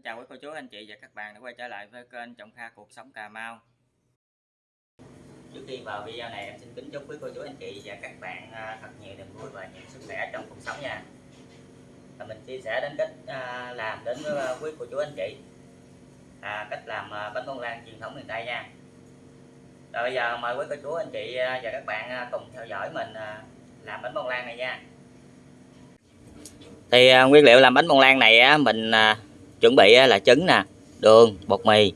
Xin chào quý cô chú anh chị và các bạn đã quay trở lại với kênh Trọng Kha Cuộc Sống Cà Mau. Trước khi vào video này em xin kính chúc quý cô chú anh chị và các bạn à, thật nhiều niềm vui và nhiều sức khỏe trong cuộc sống nha. Và Mình chia sẻ đến cách à, làm đến với quý cô chú anh chị. À, Cách làm bánh bông lan truyền thống miền Tây nha. Rồi bây giờ mời quý cô chú anh chị và các bạn cùng theo dõi mình làm bánh bông lan này nha. Thì nguyên liệu làm bánh bông lan này mình chuẩn bị à, là trứng nè, đường, bột mì,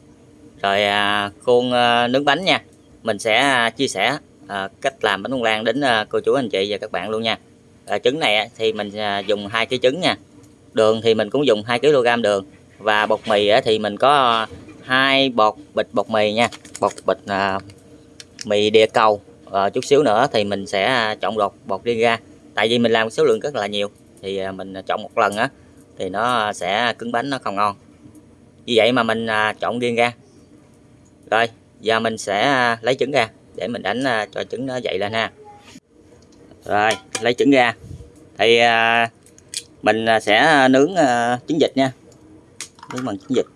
rồi à, khuôn à, nướng bánh nha. Mình sẽ chia sẻ cách làm bánh bông lan đến cô chú, anh chị và các bạn luôn nha. Trứng này thì mình dùng hai cái trứng nha. Đường thì mình cũng dùng 2 kg đường và bột mì thì mình có hai bột bịch bột mì nha. Bột bịch mì địa cầu chút xíu nữa thì mình sẽ chọn bột bột riêng ra. Tại vì mình làm số lượng rất là nhiều thì mình chọn một lần á thì nó sẽ cứng bánh, nó không ngon. Vì vậy mà mình à, chọn riêng ra. Rồi, giờ mình sẽ à, lấy trứng ra để mình đánh à, cho trứng nó dậy lên ha. Rồi, lấy trứng ra. Thì mình sẽ nướng trứng vịt nha. Nướng bằng trứng vịt.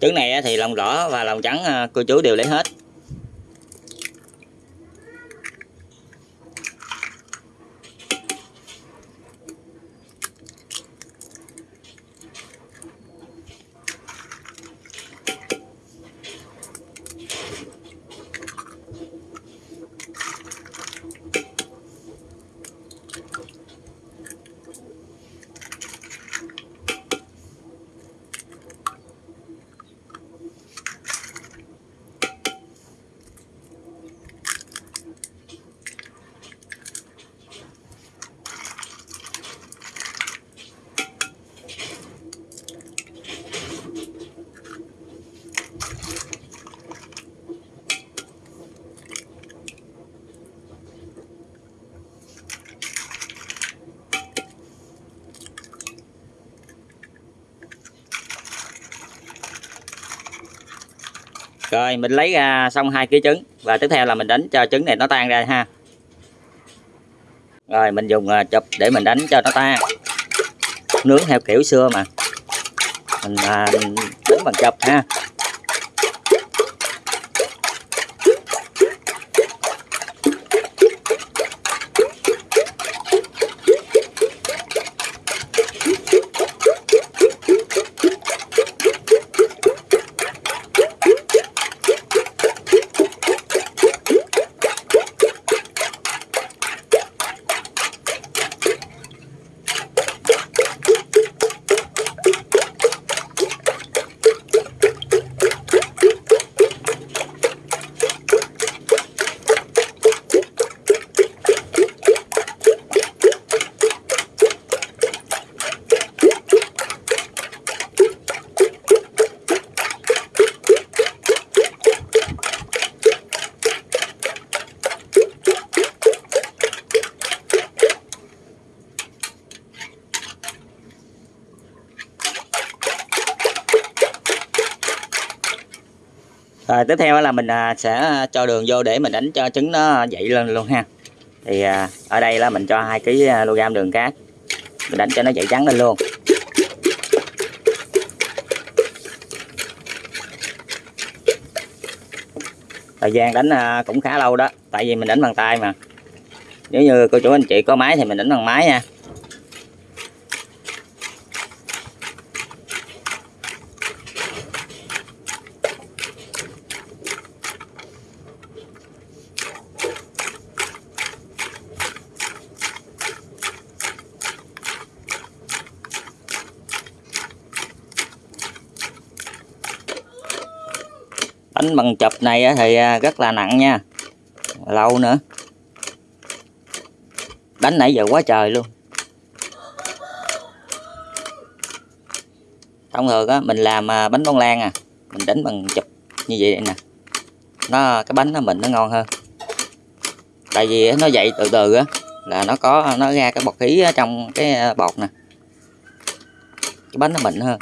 Trứng này thì lòng đỏ và lòng trắng ờ, cô chú đều lấy hết. Rồi mình lấy ra xong hai ký trứng. Và tiếp theo là mình đánh cho trứng này nó tan ra ha. Rồi mình dùng à, chụp để mình đánh cho nó tan. Nướng theo kiểu xưa mà. Mình à, đánh bằng chụp ha. Rồi, tiếp theo là mình à, sẽ à, cho đường vô để mình đánh cho trứng nó dậy lên luôn ha. Thì à, ở đây là mình cho 2 kg đường cát. Mình đánh cho nó dậy trắng lên luôn. Thời gian đánh cũng khá lâu đó, tại vì mình đánh bằng tay mà. Nếu như cô chú anh chị có máy thì mình đánh bằng máy nha. Đánh bằng chụp này thì à, rất là nặng nha. Lâu nữa. Đánh nãy giờ quá trời luôn. Thông thường á, mình làm à, bánh bông lan à. Mình đánh bằng chụp như vậy nè. Nó, cái bánh nó mình nó ngon hơn. Tại vì nó dậy từ từ á, là nó có, nó ra cái bọt khí trong cái bột bọt nè. Cái bánh nó mịn hơn.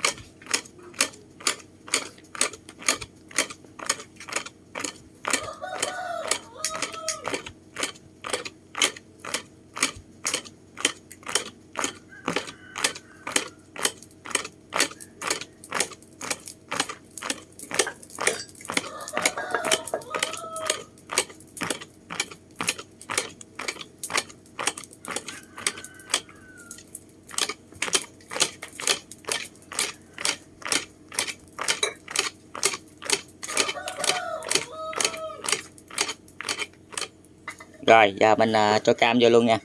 Rồi giờ mình à, cho cam vô luôn nha.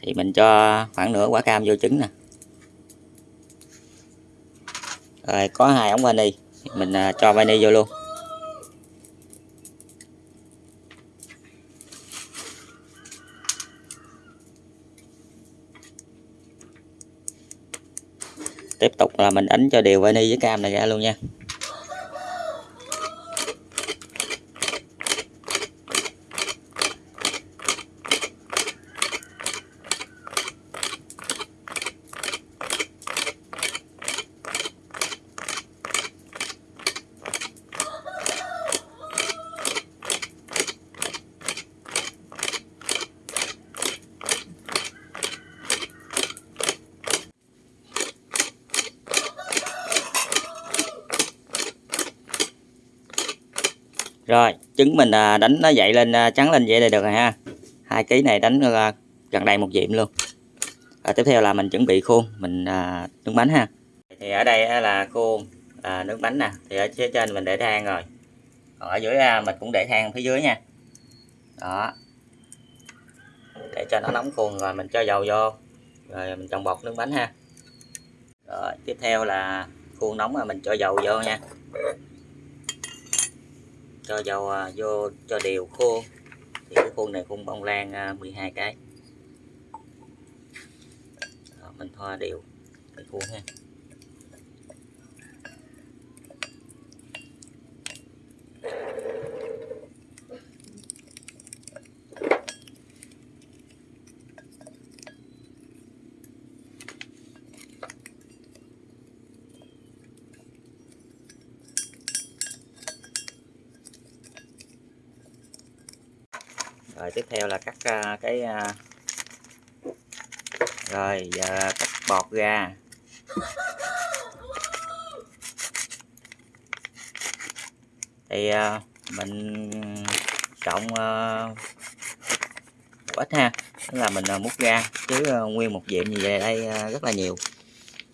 Thì mình cho khoảng nửa quả cam vô trứng nè. Rồi có hai ống vani. Mình à, cho vani vô luôn. Tiếp tục là mình đánh cho đều vani với cam này ra luôn nha. Rồi trứng mình à, đánh nó dậy lên à, trắng lên vậy là được rồi ha. Hai ký này đánh à, gần đầy một diệm luôn. À, tiếp theo là mình chuẩn bị khuôn mình à, nướng bánh ha. Thì ở đây là khuôn à, nướng bánh nè. Thì ở phía trên mình để than rồi. Còn ở dưới mình cũng để than phía dưới nha. Đó. Để cho nó nóng khuôn rồi mình cho dầu vô. Rồi mình trồng bột nướng bánh ha. Rồi tiếp theo là khuôn nóng rồi mình cho dầu vô nha cho dầu à, vô cho đều khô. Thì cái khuôn này khuôn bông lan à, 12 cái. Đó, mình thoa đều cái khuôn ha. Rồi tiếp theo là cắt à, cái à, rồi giờ cắt bọt ra. Thì à, mình trộn một ít ha tức là mình à, múc ra chứ nguyên một diệm như vậy đây rất là nhiều.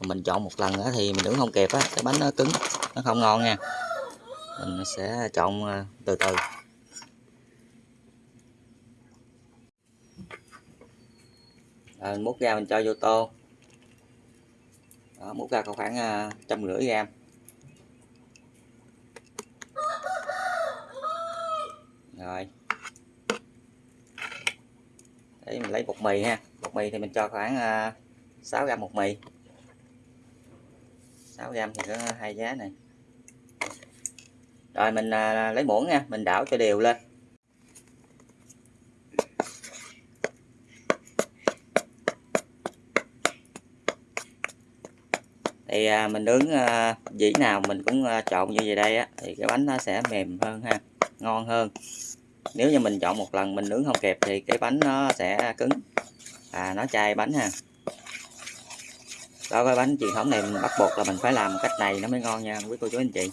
Mình chọn một lần nữa thì mình đứng không kịp á cái bánh nó cứng nó không ngon nha. Mình sẽ chọn từ từ. À, mình múc ra mình cho vô tô. Đó, múc ra khoảng à, trăm rưỡi gram. Rồi. Để mình lấy bột mì ha. Bột mì thì mình cho khoảng à, uh, 6 gram bột mì. 6 gram thì có hai giá này. Rồi mình uh, lấy muỗng nha mình đảo cho đều lên. Thì à, mình nướng à, dĩ nào mình cũng à, trộn như vậy đây á thì cái bánh nó sẽ mềm hơn ha ngon hơn. Nếu như mình chọn một lần mình nướng không kịp thì cái bánh nó sẽ cứng. Và nó chai bánh ha. Đó cái bánh truyền thống này mình bắt buộc là mình phải làm cách này nó mới ngon nha quý cô chú anh chị.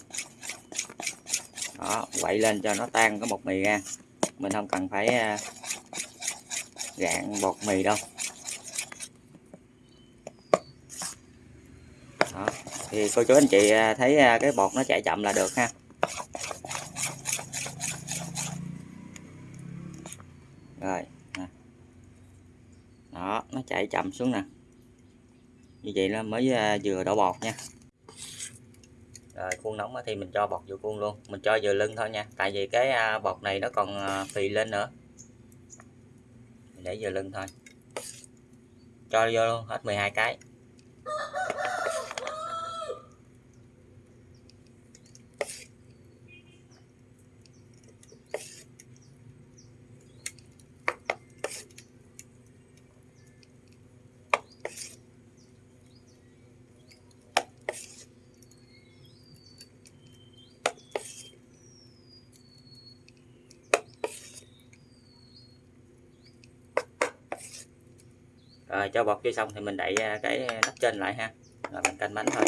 Đó quậy lên cho nó tan cái bột mì ra. Mình không cần phải à, gạn bột mì đâu đó thì cô chú anh chị à, thấy à, cái bột nó chạy chậm là được ha. Rồi đó, nó chạy chậm xuống nè. Như vậy là mới à, vừa đổ bọt nha. Rồi, khuôn nóng thì mình cho bọt vô khuôn luôn. Mình cho vừa lưng thôi nha. Tại vì cái bọt này nó còn phì lên nữa. Mình để vừa lưng thôi. Cho vô luôn, hết 12 cái. Rồi, cho bọt vô xong thì mình đậy à, cái nắp trên lại ha. Rồi, mình canh bánh thôi.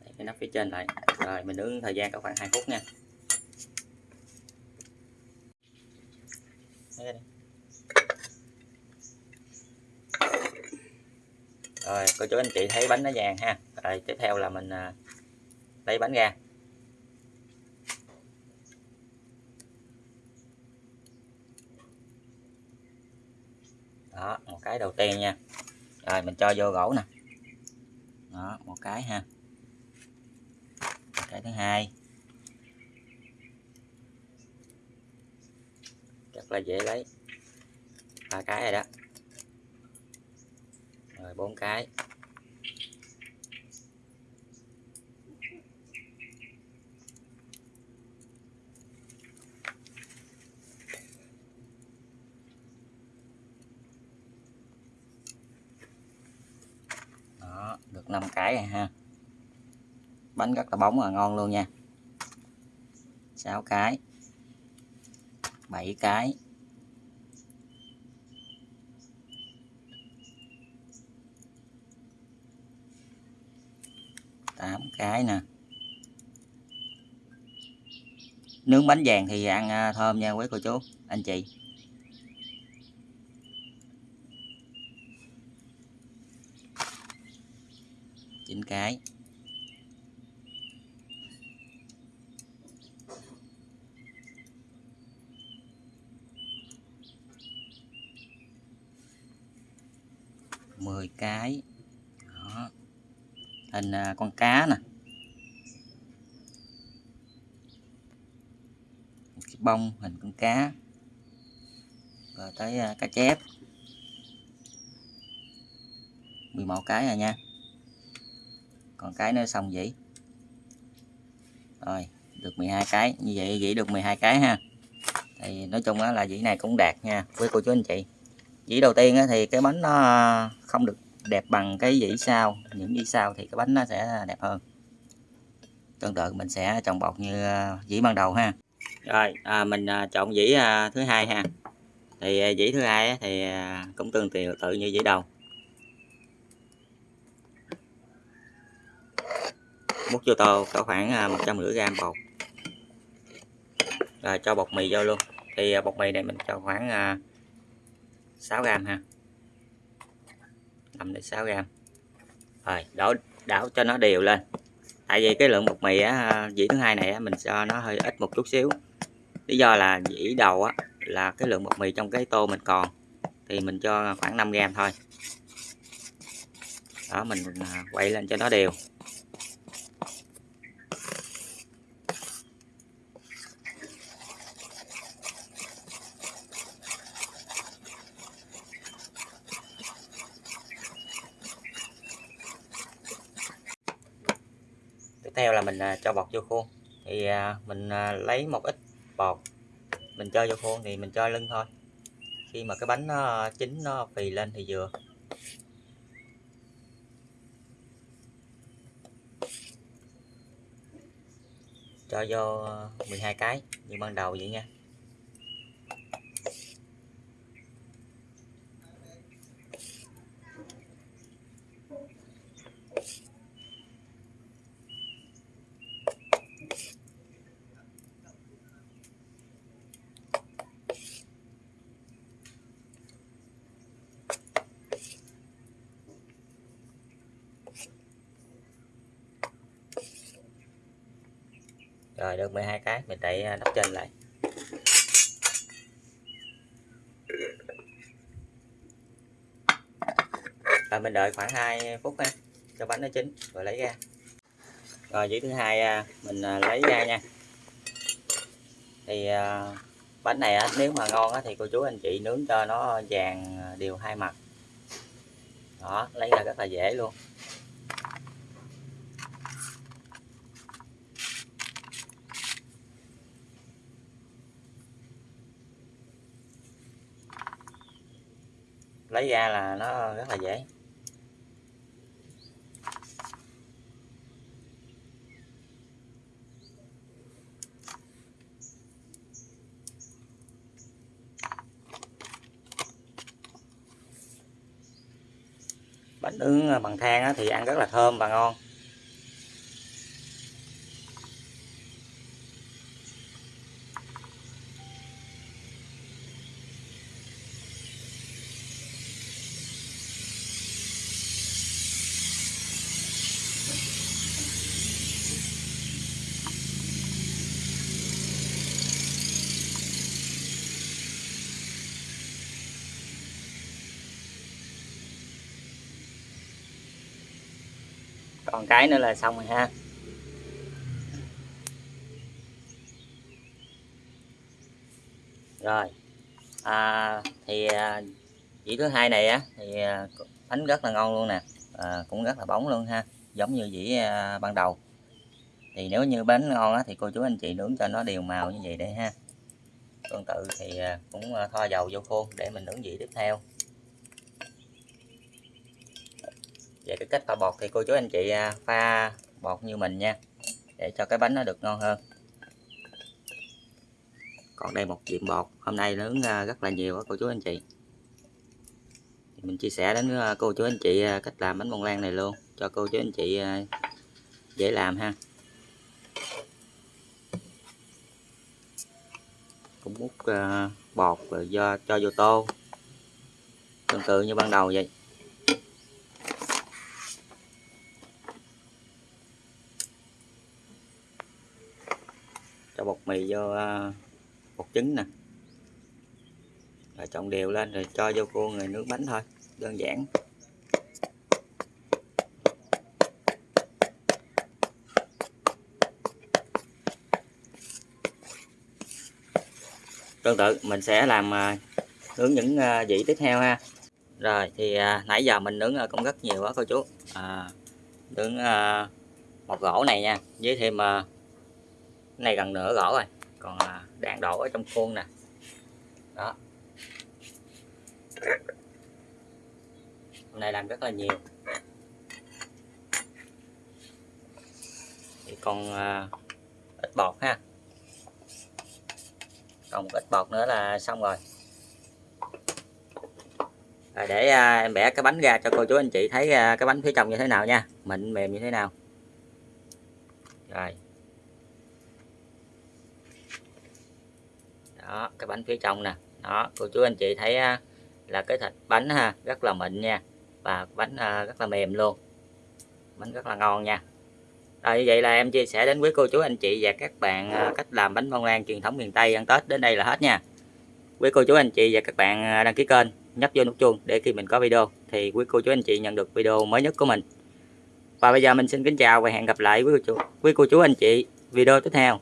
Đậy cái nắp phía trên lại. Rồi, mình nướng thời gian có khoảng 2 phút nha. Rồi, cô chú anh chị thấy bánh nó vàng ha. Rồi, tiếp theo là mình à, lấy bánh ra đó một cái đầu tiên nha. Rồi, mình cho vô gỗ nè. Đó, một cái ha. Cái thứ hai. Rất là dễ lấy. Ba cái rồi đó. Rồi, bốn cái đó được 5 cái rồi ha. Bánh rất là bóng và ngon luôn nha. 6 cái. 7 cái. 8 cái nè. Nướng bánh vàng thì ăn à, thơm nha quý cô chú, anh chị. Cái. Mười cái. Đó. Hình à, con cá nè. Một cái bông hình con cá. Rồi tới à, cá chép. 11 cái rồi nha còn cái nữa xong vậy. Rồi được 12 cái. Như vậy dĩ được 12 cái ha. Thì nói chung là dĩ này cũng đạt nha với cô chú anh chị. Dĩ đầu tiên thì cái bánh nó không được đẹp bằng cái dĩ sau. Những dĩ sau thì cái bánh nó sẽ đẹp hơn. Tương tự mình sẽ trồng bột như à, dĩ ban đầu ha. Rồi à, mình à, chọn dĩ à, thứ hai ha. Thì dĩ thứ hai thì cũng tương tự tự như dĩ đầu. Múc vô tô có khoảng à, một trăm rưỡi gram bột. Rồi cho bột mì vô luôn. Thì à, bột mì này mình cho khoảng à, 6 gram ha. 5 đến 6 gram. Rồi đổ đảo cho nó đều lên. Tại vì cái lượng bột mì á, dĩ thứ hai này á, mình cho nó hơi ít một chút xíu. Lý do là dĩ đầu á, là cái lượng bột mì trong cái tô mình còn. Thì mình cho khoảng 5 gram thôi. Đó mình quay lên cho nó đều. theo là mình à, cho bọt vô khuôn. Thì à, mình à, lấy một ít bọt, mình cho vô khuôn thì mình cho lưng thôi. Khi mà cái bánh nó chín, nó phì lên thì vừa. Cho vô 12 cái như ban đầu vậy nha. Rồi, được 12 cái, mình đậy à, nắp trên lại. Và mình đợi khoảng 2 phút ha, cho bánh nó chín rồi lấy ra. Rồi dĩ thứ hai à, mình à, lấy ra nha. Thì bánh này nếu mà ngon thì cô chú anh chị nướng cho nó vàng đều hai mặt. Đó, lấy ra rất là dễ luôn. Lấy ra là nó rất là dễ. Bánh nướng à, bằng than thì ăn rất là thơm và ngon. Còn cái nữa là xong rồi ha. Rồi. À, thì à, dĩ thứ hai này á thì à, bánh rất là ngon luôn nè. À, cũng rất là bóng luôn ha giống như dĩ à, ban đầu. Thì nếu như bánh ngon á, thì cô chú anh chị nướng cho nó đều màu như vậy đây ha. Tương tự thì à, cũng à, thoa dầu vô khuôn để mình nướng vị tiếp theo. Về cái cách pha bột thì cô chú anh chị à, pha bột như mình nha, để cho cái bánh nó được ngon hơn. Còn đây một diện bột, hôm nay nướng à, rất là nhiều cô chú anh chị. Mình chia sẻ đến à, cô chú anh chị cách làm bánh bông lan này luôn, cho cô chú anh chị dễ làm ha. Cũng múc bột rồi do, cho vô tô. Tương tự như ban đầu vậy cho bột mì vô à, bột trứng nè. Rồi trộn đều lên rồi cho vô khuôn rồi nướng bánh thôi đơn giản. Tương tự mình sẽ làm à, nướng những à, vị tiếp theo ha. Rồi thì nãy giờ mình nướng cũng rất nhiều quá cô chú. À, nướng một gỗ này nha với thêm này gần nửa gõ rồi. Còn à, đang đổ ở trong khuôn nè. Đó. Hôm nay làm rất là nhiều. Thì còn à, ít bột ha. Còn một ít bột nữa là xong rồi. Rồi để à, em bẻ cái bánh ra cho cô chú anh chị thấy à, cái bánh phía trong như thế nào nha. Mịn mềm như thế nào. Rồi. Đó cái bánh phía trong nè. Đó cô chú anh chị thấy à, là cái thịt bánh ha rất là mịn nha. Và bánh à, rất là mềm luôn. Bánh rất là ngon nha. Rồi như vậy là em chia sẻ đến quý cô chú anh chị và các bạn à, cách làm bánh bông lan truyền thống miền Tây ăn Tết đến đây là hết nha. Quý cô chú anh chị và các bạn đăng ký kênh nhấp vô nút chuông để khi mình có video thì quý cô chú anh chị nhận được video mới nhất của mình. Và bây giờ mình xin kính chào và hẹn gặp lại quý cô chú, quý cô chú anh chị video tiếp theo.